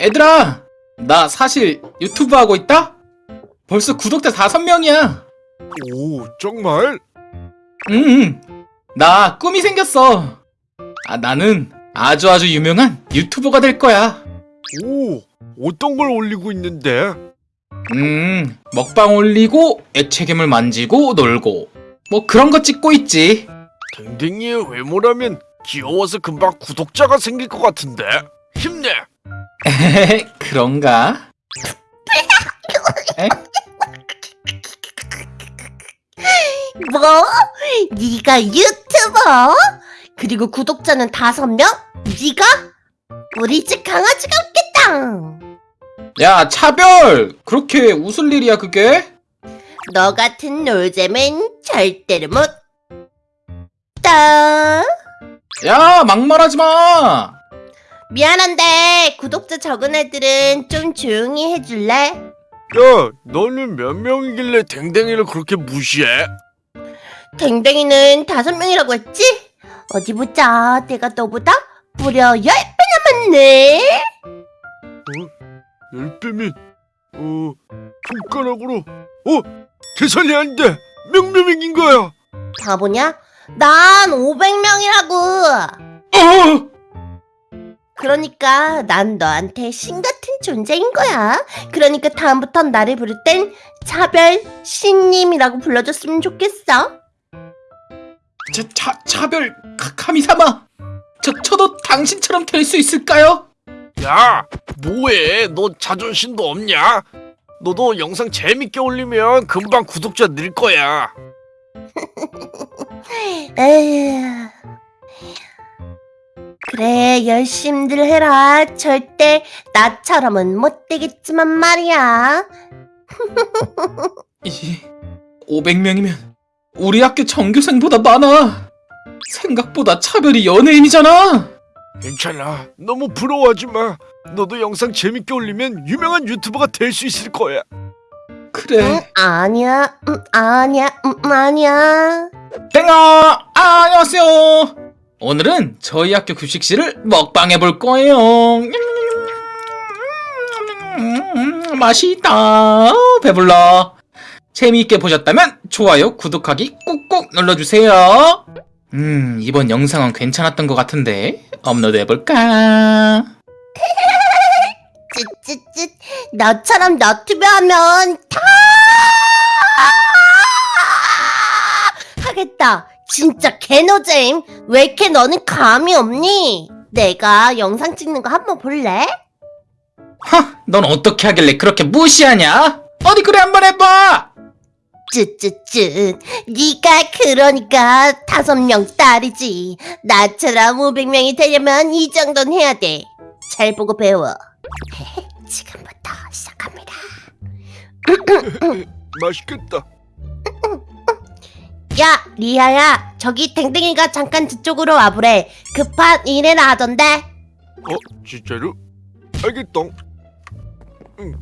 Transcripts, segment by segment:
얘들아, 나 사실 유튜브 하고 있다? 벌써 구독자 다섯 명이야. 오, 정말? 응, 응. 나 꿈이 생겼어. 아, 나는 아주 아주 유명한 유튜버가 될 거야. 오, 어떤 걸 올리고 있는데? 음, 먹방 올리고, 액체괴물 만지고, 놀고. 뭐 그런 거 찍고 있지. 댕댕이의 외모라면 귀여워서 금방 구독자가 생길 것 같은데? 힘내! 그런가? 에? 뭐? 네가 유튜버? 그리고 구독자는 다섯 명? 네가? 우리 집 강아지가 없겠다. 야, 차별! 그렇게 웃을 일이야, 그게? 너 같은 놀잼은 절대로 못. 따. 야, 막말하지 마! 미안한데 구독자 적은 애들은 좀 조용히 해줄래? 야, 너는 몇 명이길래 댕댕이를 그렇게 무시해? 댕댕이는 다섯 명이라고 했지? 어디 보자. 내가 너보다 무려 열 배나 많네. 열 배면, 어, 손가락으로, 어, 계산이 안 돼! 몇 명인 거야? 바보냐? 난 500명이라고. 어! 그러니까 난 너한테 신 같은 존재인 거야. 그러니까 다음부턴 나를 부를 땐 차별 신님이라고 불러줬으면 좋겠어. 차, 차, 차별, 카, 카미사마! 저, 저도 당신처럼 될 수 있을까요? 야, 뭐해? 너 자존심도 없냐? 너도 영상 재밌게 올리면 금방 구독자 늘 거야. 에휴. 그래, 열심들 해라. 절대 나처럼은 못 되겠지만 말이야. 이, 500명이면 우리 학교 전교생보다 많아. 생각보다 차별이 연예인이잖아. 괜찮아. 너무 부러워하지 마. 너도 영상 재밌게 올리면 유명한 유튜버가 될 수 있을 거야. 그래. 응, 아니야. 음, 아니야. 음, 아니야. 땡아! 아, 안녕하세요. 오늘은 저희 학교 급식실을 먹방해 볼 거예요. 음, 맛있다. 배불러. 재미있게 보셨다면 좋아요, 구독하기 꾹꾹 눌러주세요. 음, 이번 영상은 괜찮았던 것 같은데 업로드 해볼까? 쯧쯧쯧. 너처럼 너튜브 하면 다 하겠다. 진짜 개노잼. 왜 이렇게 너는 감이 없니? 내가 영상 찍는 거 한번 볼래? 하, 넌 어떻게 하길래 그렇게 무시하냐? 어디 그래 한번 해봐. 쯧쯧쯧. 네가 그러니까 다섯 명 딸이지. 나처럼 500명이 되려면 이 정도는 해야 돼. 잘 보고 배워. 지금부터 시작합니다. 맛있겠다. 야, 리아야. 저기 댕댕이가 잠깐 저쪽으로 와보래. 급한 일이라 하던데. 어, 진짜로? 알겠다. 응.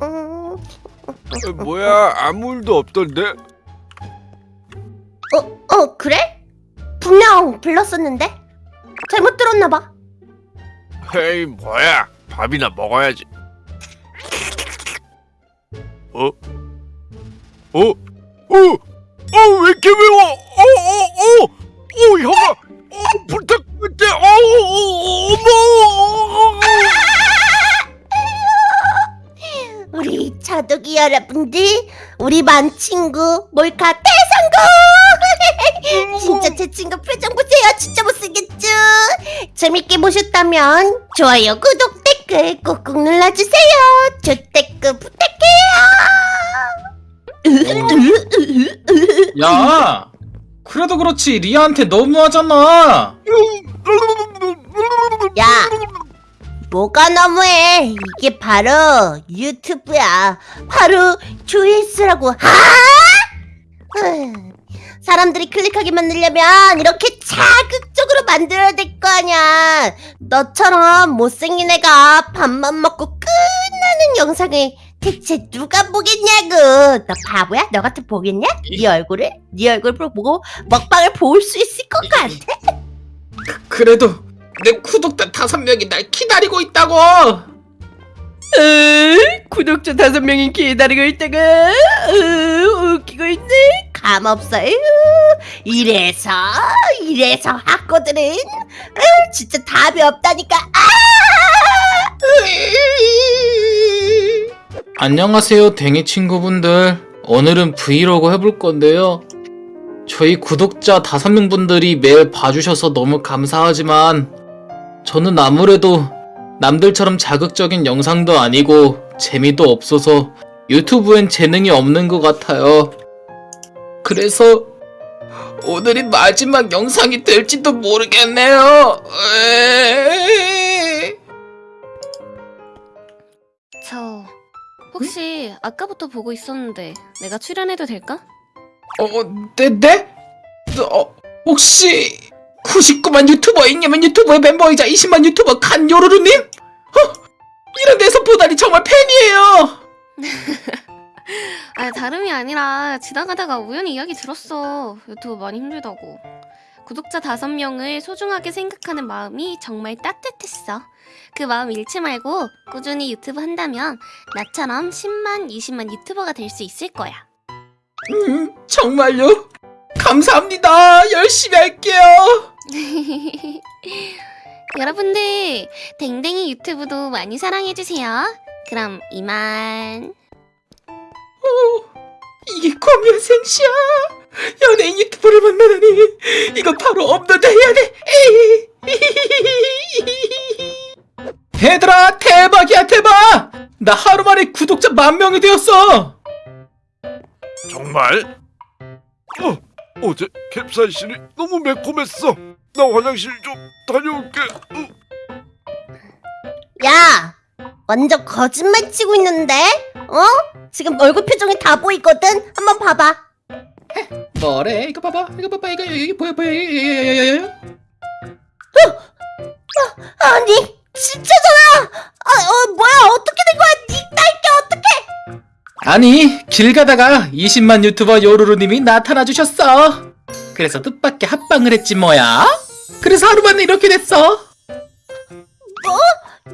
어, 뭐야, 아무 일도 없던데? 어, 어, 그래? 분명 불렀었는데? 잘못 들었나봐. 헤이, 뭐야. 밥이나 먹어야지. 어? 어? 어? 어, 왜 이렇게 매워? 어, 어, 어! 어, 형아! 어, 부탁할게! 어, 어, 어머! 우리 자독이 여러분들, 우리 반 친구 몰카 대성공! 진짜 제 친구 표정 보세요. 진짜 못생겼죠? 재밌게 보셨다면 좋아요, 구독, 댓글 꾹꾹 눌러주세요. 조댓글 부탁해요. 야, 그래도 그렇지 리아한테 너무하잖아. 야, 뭐가 너무해? 이게 바로 유튜브야. 바로 조회수라고. 아! 흠, 사람들이 클릭하게 만들려면 이렇게 자극적으로 만들어야 될 거 아니야. 너처럼 못생긴 애가 밥만 먹고 끝나는 영상을 대체 누가 보겠냐고 너 바보야? 너 같은 보겠냐? 네 얼굴을? 네 얼굴을 보고 먹방을 볼 수 있을 것 같아? 그래도 내 구독자 다섯 명이 날 기다리고 있다고. 으, 구독자 다섯 명이 기다리고 있다가 으, 웃기고 있네. 감 없어요 이래서 이래서 학고들은 으, 진짜 답이 없다니까 아! 안녕하세요, 댕이 친구분들. 오늘은 브이로그 해볼 건데요. 저희 구독자 다섯 명 분들이 매일 봐주셔서 너무 감사하지만, 저는 아무래도 남들처럼 자극적인 영상도 아니고, 재미도 없어서 유튜브엔 재능이 없는 것 같아요. 그래서, 오늘이 마지막 영상이 될지도 모르겠네요. 에이. 저 혹시 아까부터 보고 있었는데 내가 출연해도 될까? 어, 네, 네? 어, 혹시 99만 유튜버 잉여맨 유튜버의 멤버이자 20만 유튜버 간요루루님? 어, 이런 데서 보다니 정말 팬이에요. 아 다름이 아니라 지나가다가 우연히 이야기 들었어 유튜브 많이 힘들다고 구독자 다섯 명을 소중하게 생각하는 마음이 정말 따뜻했어 그 마음 잃지 말고 꾸준히 유튜브 한다면 나처럼 10만, 20만 유튜버가 될 수 있을 거야 음, 정말요? 감사합니다. 열심히 할게요. 여러분들 댕댕이 유튜브도 많이 사랑해주세요 그럼 이만 이게 과연 생시야. 연예인 유튜버를 만나다니. 이건 바로 업로드 해야 돼. 얘들아, 대박이야, 대박! 나 하루 만에 구독자 만 명이 되었어. 정말? 어, 어제 캡사이신이 너무 매콤했어. 나 화장실 좀 다녀올게. 어. 야 완전 거짓말 치고 있는데 어? 지금 얼굴 표정이 다 보이거든 한번 봐봐 뭐래? 이거 봐봐. 이거 봐봐. 이거 여기 보여 보여. 여여여여여. 아니 진짜잖아 아, 어, 뭐야 어떻게 된 거야 니 딸게 어떻게 아니 길 가다가 20만 유튜버 요루루님이 나타나 주셨어. 그래서 뜻밖의 합방을 했지 뭐야. 그래서 하루 만에 이렇게 됐어.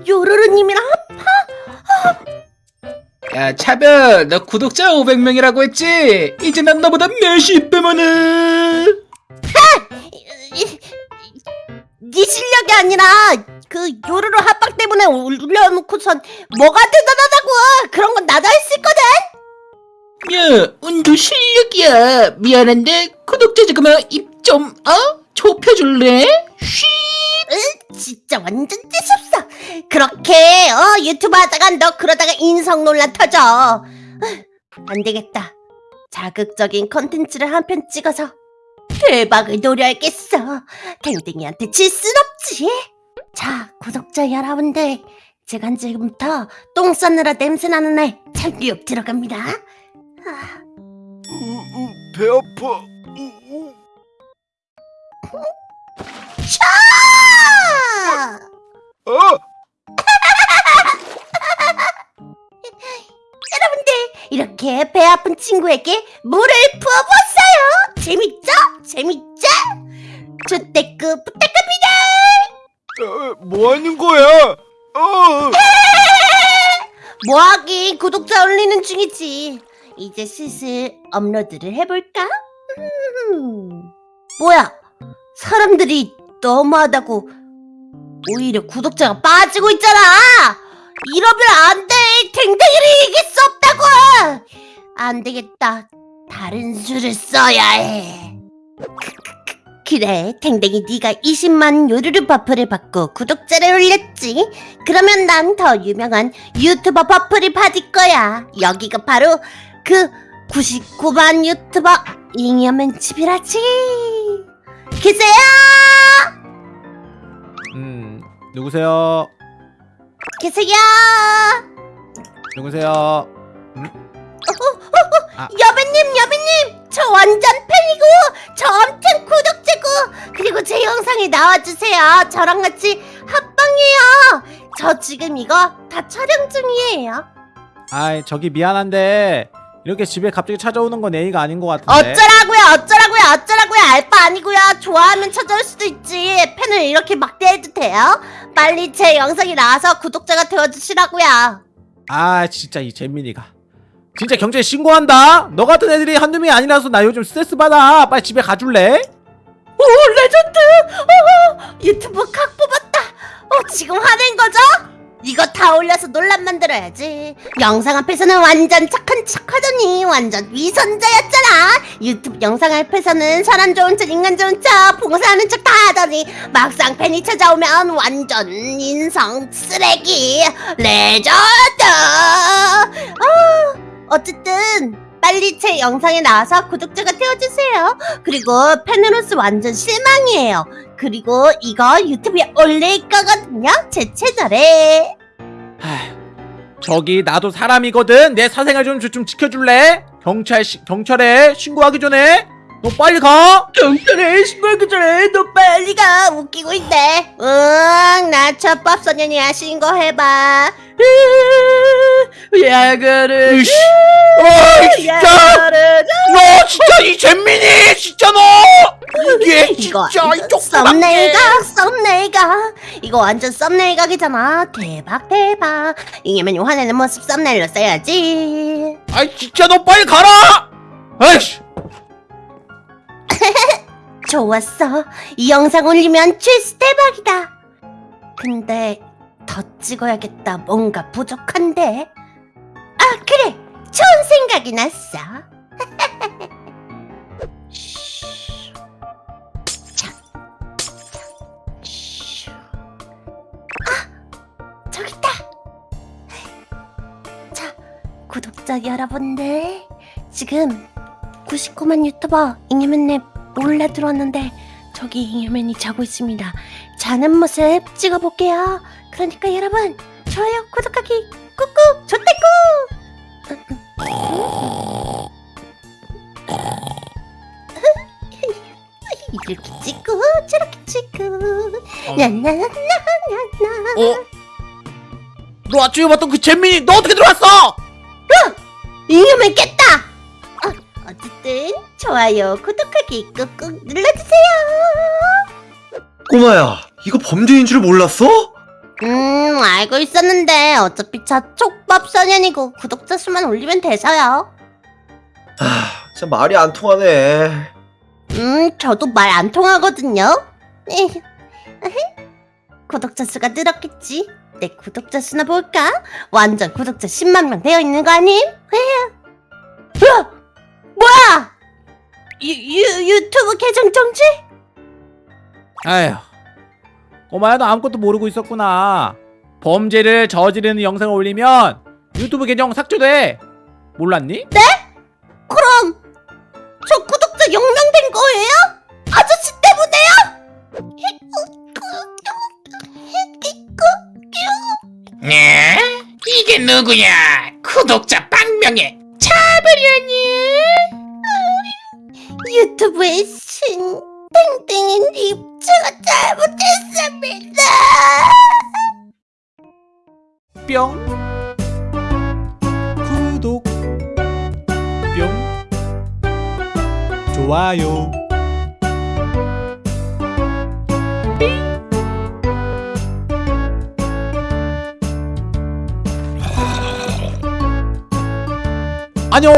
요루루님이랑 야 차별, 너 구독자 500명이라고 했지? 이제 난 너보다 몇십 배 많아. 네 실력이 아니라 그 요루루 합방 때문에 올려놓고선 뭐가 대단하다고 그런 건 나도 했을 거든 야, 운도 실력이야. 미안한데 구독자 잠깐만 입좀 어? 좁혀줄래? 쉬. 으, 진짜 완전 재수없어 그렇게 어 유튜브 하다가 너 그러다가 인성 논란 터져. 으, 안 되겠다. 자극적인 컨텐츠를 한 편 찍어서 대박을 노려야겠어. 댕댕이한테 질 순 없지. 자 구독자 여러분들. 제가 지금부터 똥 싸느라 냄새 나는 날 참교육 들어갑니다. 아, 배 아파. 아, 이렇게 배 아픈 친구에게 물을 부어보았어요. 재밌죠? 재밌죠? 주대급 부탁합니다. 어, 뭐 하는 거야? 어. 뭐하긴 구독자 올리는 중이지. 이제 슬슬 업로드를 해볼까? 음, 뭐야? 사람들이 너무하다고 오히려 구독자가 빠지고 있잖아. 이러면 안 돼. 댕댕이를 이길 수 없다고. 안 되겠다. 다른 수를 써야 해. 그래, 댕댕이 네가 20만 요르르 buff를 받고 구독자를 올렸지. 그러면 난 더 유명한 유튜버 buff를 받을 거야. 여기가 바로 그 99만 유튜버 잉여맨 집이라지. 계세요? 음, 누구세요? 계세요? 누구세요? 여배님, 여배님, 저 완전 팬이고, 저 엄청 구독자고, 그리고 제 영상에 나와주세요. 저랑 같이 합방해요. 저 지금 이거 다 촬영 중이에요. 아이 저기 미안한데 이렇게 집에 갑자기 찾아오는 건 예의가 아닌 것 같은데. 어쩌라고요 어쩌라고요 어쩌라고요. 알바 아니고요. 좋아하면 찾아올 수도 있지. 팬을 이렇게 막대해도 돼요? 빨리 제 영상이 나와서 구독자가 되어주시라고요. 아 진짜 이 재민이가 진짜 경찰에 신고한다? 너 같은 애들이 한두 명이 아니라서 나 요즘 스트레스 받아. 빨리 집에 가줄래? 오 레전드! 어, 유튜브 각 뽑았다. 어 지금 화낸 거죠? 이거 다 올려서 논란 만들어야지. 영상 앞에서는 완전 착한 척하더니 완전 위선자였잖아. 유튜브 영상 앞에서는 사람 좋은 척 인간 좋은 척 봉사하는 척 다 하더니 막상 팬이 찾아오면 완전 인성 쓰레기. 레전드! 어, 어쨌든 빨리 제 영상에 나와서 구독자가 되어주세요 그리고 팬으로서 완전 실망이에요. 그리고 이거 유튜브에 올릴 거거든요. 제 채널에. 저기 나도 사람이거든 내 사생활 좀, 좀, 좀 지켜줄래? 경찰 시, 경찰에 신고하기 전에 너 빨리 가. 경찰에 신고하기 전에. 너 빨리 가. 웃기고 있네. 응, 나 첫법 소년이야. 신고해봐. 야그르 이씨. 아 진짜. 너 진짜 이 잼민이. 진짜 너. 이게 진짜 이 쪽도 썸네일 각 썸네일 각 이거 완전 썸네일 각이잖아. 대박 대박. 이게면 화내는 모습 썸네일로 써야지. 아이 진짜 너 빨리 가라. 아이씨 좋았어. 이 영상 올리면 최스 대박이다. 근데 더 찍어야겠다. 뭔가 부족한데. 아 그래. 좋은 생각이 났어. 아 저기 있다. 자 구독자 여러분들. 지금 99만 유튜버 잉여맨님 몰래 들어왔는데 저기 잉여맨이 자고 있습니다. 자는 모습 찍어볼게요. 그러니까 여러분 좋아요 구독하기 꾹꾹 좋대꾹 이렇게 찍고 저렇게 찍고 나나나나나 어? 너 아침에 봤던 그 잼민이 너 어떻게 들어왔어? 잉여맨 깼다 어, 어쨌든 좋아요 구독하기 꾹꾹 눌러주세요 꼬마야, 이거 범죄인 줄 몰랐어? 음, 알고 있었는데 어차피 저 촉밥 소년이고 구독자 수만 올리면 돼서요. 아, 진짜 말이 안 통하네. 음, 저도 말 안 통하거든요. 구독자 수가 늘었겠지. 내 구독자 수나 볼까? 완전 구독자 10만 명 되어 있는 거 아님? 뭐야? 유, 유, 유튜브 계정 정지? 아휴 꼬마야 너 아무것도 모르고 있었구나 범죄를 저지르는 영상을 올리면 유튜브 계정 삭제돼 몰랐니? 그럼 저 구독자 영명된 거예요? 아저씨 때문에요? 네? 이게 누구야? 구독자 빵명에 차버려니? 유튜브의 신 땡땡이님 제가 잘못했습니다. 뿅. 구독. 뿅. 좋아요. 안녕